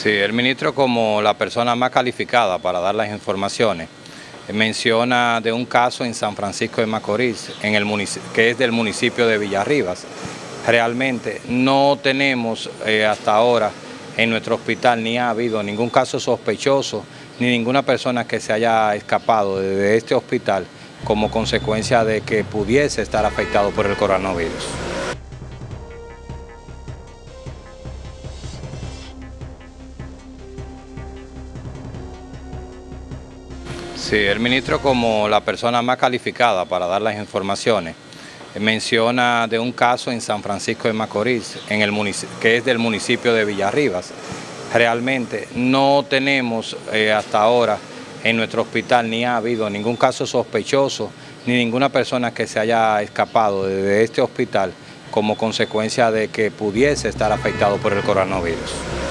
Sí, el ministro como la persona más calificada para dar las informaciones menciona de un caso en San Francisco de Macorís, en el que es del municipio de Villarribas. Realmente no tenemos eh, hasta ahora en nuestro hospital ni ha habido ningún caso sospechoso ni ninguna persona que se haya escapado de este hospital como consecuencia de que pudiese estar afectado por el coronavirus. Sí, el ministro como la persona más calificada para dar las informaciones menciona de un caso en San Francisco de Macorís, en el que es del municipio de Villarribas. Realmente no tenemos eh, hasta ahora en nuestro hospital ni ha habido ningún caso sospechoso ni ninguna persona que se haya escapado de este hospital como consecuencia de que pudiese estar afectado por el coronavirus.